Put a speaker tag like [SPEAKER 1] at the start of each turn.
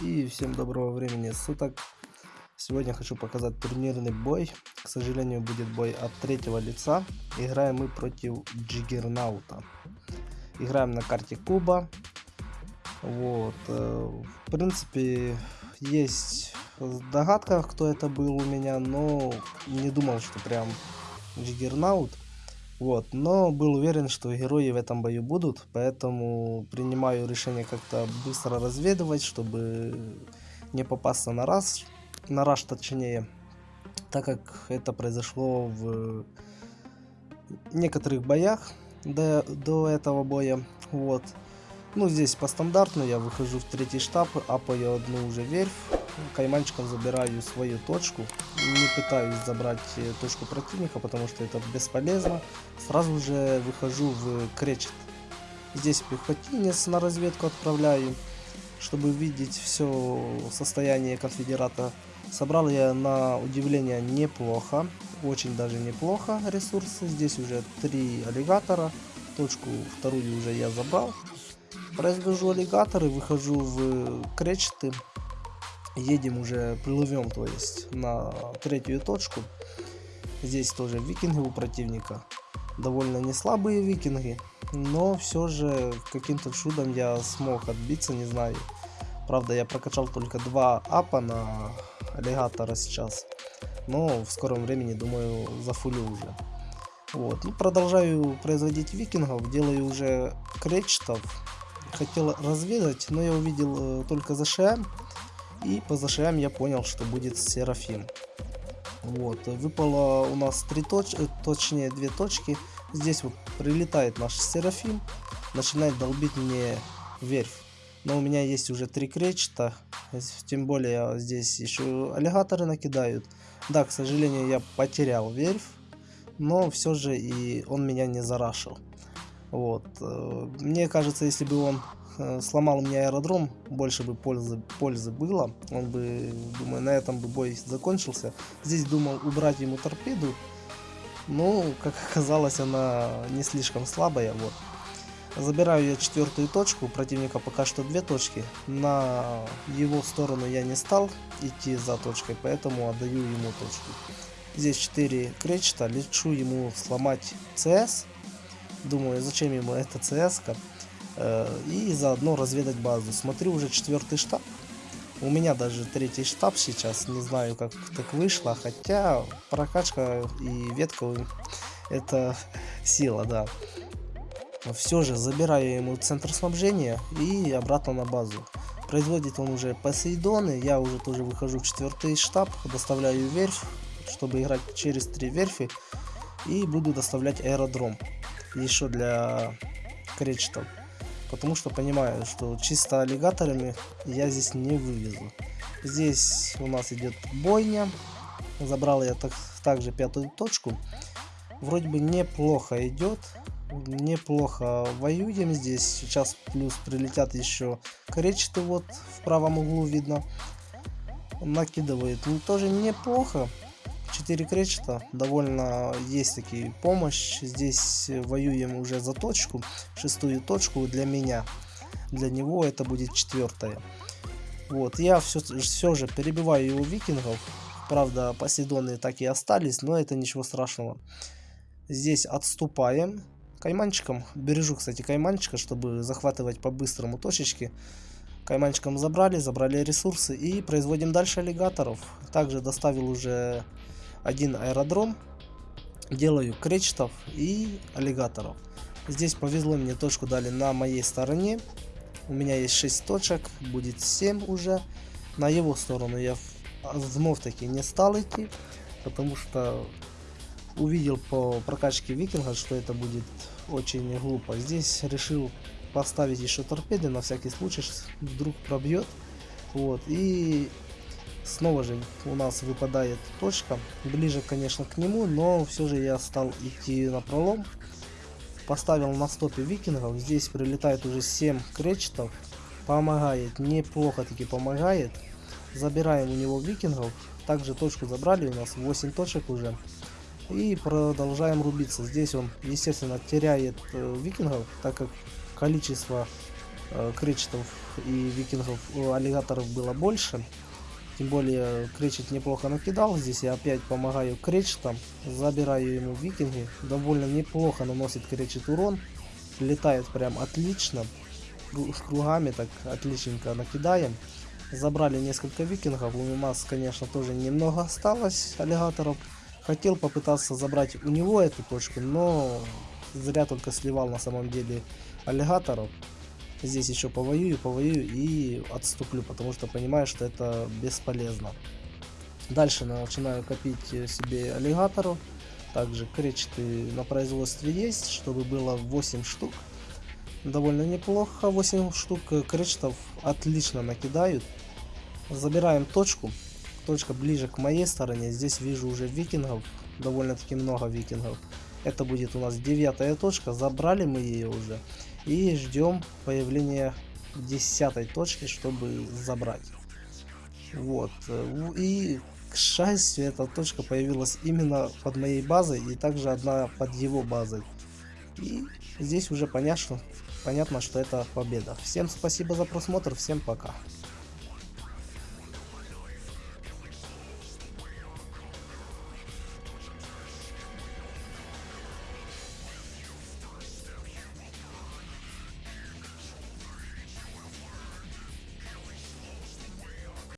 [SPEAKER 1] И всем доброго времени суток. Сегодня хочу показать турнирный бой. К сожалению, будет бой от третьего лица. Играем мы против Джиггернаута. Играем на карте Куба. Вот. Э, в принципе, есть догадка, кто это был у меня, но не думал, что прям Джиггернаут. Вот, но был уверен, что герои в этом бою будут, поэтому принимаю решение как-то быстро разведывать, чтобы не попасться на раз, на раш точнее, так как это произошло в некоторых боях до, до этого боя. Вот. Ну, здесь по стандарту я выхожу в третий штаб, апаю одну уже верфь, кайманчиком забираю свою точку. Не пытаюсь забрать э, точку противника, потому что это бесполезно. Сразу же выхожу в кречет. Здесь пехотинец на разведку отправляю, чтобы видеть все состояние конфедерата. Собрал я на удивление неплохо, очень даже неплохо ресурсы. Здесь уже три аллигатора, точку вторую уже я забрал. Произвожу аллигаторы, выхожу в кречеты едем уже, плывем, то есть, на третью точку. Здесь тоже викинги у противника. Довольно не слабые викинги, но все же каким-то чудом я смог отбиться, не знаю. Правда, я прокачал только два апа на аллигатора сейчас. Но в скором времени, думаю, зафулю уже. Вот. Ну, продолжаю производить викингов, делаю уже кречетов. Хотел разведать, но я увидел э, только ЗШМ. И по зашаям я понял, что будет Серафим. Вот, выпало у нас три точки, э, точнее две точки. Здесь вот прилетает наш Серафим, начинает долбить мне верфь. Но у меня есть уже три кречета, тем более здесь еще аллигаторы накидают. Да, к сожалению, я потерял верфь, но все же и он меня не зарашил. Вот, э, мне кажется, если бы он Э, сломал мне аэродром, больше бы пользы, пользы было. Он бы, думаю, на этом бы бой закончился. Здесь думал убрать ему торпеду, но, как оказалось, она не слишком слабая. Вот. Забираю я четвертую точку, у противника пока что две точки. На его сторону я не стал идти за точкой, поэтому отдаю ему точку. Здесь 4 кречета, лечу ему сломать CS. Думаю, зачем ему эта CS? Э, и заодно разведать базу. Смотрю уже четвертый штаб. У меня даже третий штаб сейчас, не знаю как так вышло, хотя прокачка и ветка это сила, да. Все же забираю ему центр снабжения и обратно на базу. Производит он уже Посейдоны, я уже тоже выхожу в четвертый штаб, доставляю верфь, чтобы играть через три верфи. И буду доставлять аэродром, еще для кречетов потому что понимаю, что чисто аллигаторами я здесь не вывезу. Здесь у нас идет бойня. Забрал я так, также пятую точку. Вроде бы неплохо идет. Неплохо воюем здесь. Сейчас плюс прилетят еще кречеты вот в правом углу видно. Накидывает. Ну, тоже неплохо. 4 кречета, довольно есть такие помощь. Здесь воюем уже за точку, шестую точку для меня. Для него это будет четвертая. Вот, я все, все же перебиваю его викингов. Правда, Посейдоны так и остались, но это ничего страшного. Здесь отступаем кайманчиком. Бережу, кстати, кайманчика, чтобы захватывать по-быстрому точечки. Кайманчиком забрали, забрали ресурсы и производим дальше аллигаторов. Также доставил уже один аэродром, делаю кречетов и аллигаторов. Здесь повезло, мне точку дали на моей стороне. У меня есть 6 точек, будет 7 уже. На его сторону я вновь таки не стал идти, потому что увидел по прокачке викинга, что это будет очень глупо. Здесь решил поставить еще торпеды на всякий случай, вдруг пробьет. Вот, и Снова же у нас выпадает точка. Ближе, конечно, к нему, но все же я стал идти на пролом. Поставил на стопе викингов. Здесь прилетает уже 7 кречетов. Помогает, неплохо таки помогает. Забираем у него викингов. Также точку забрали, у нас 8 точек уже. И продолжаем рубиться. Здесь он, естественно, теряет э, викингов, так как количество э, кречетов и викингов, э, аллигаторов было больше. Тем более кречет неплохо накидал. Здесь я опять помогаю кречетам. Забираю ему викинги. Довольно неплохо наносит кречет урон. Летает прям отлично. Кругами так отличненько накидаем. Забрали несколько викингов. У нас, конечно, тоже немного осталось аллигаторов. Хотел попытаться забрать у него эту точку, но зря только сливал на самом деле аллигаторов. Здесь еще повоюю, повоюю и отступлю, потому что понимаю, что это бесполезно. Дальше начинаю копить себе аллигаторов. Также кречеты на производстве есть, чтобы было 8 штук. Довольно неплохо, 8 штук кречетов отлично накидают. Забираем точку. Точка ближе к моей стороне. Здесь вижу уже викингов. Довольно-таки много викингов. Это будет у нас девятая точка. Забрали мы ее уже. И ждем появления десятой точки, чтобы забрать. Вот. И к счастью, эта точка появилась именно под моей базой и также одна под его базой. И здесь уже понятно, понятно, что это победа. Всем спасибо за просмотр, всем пока.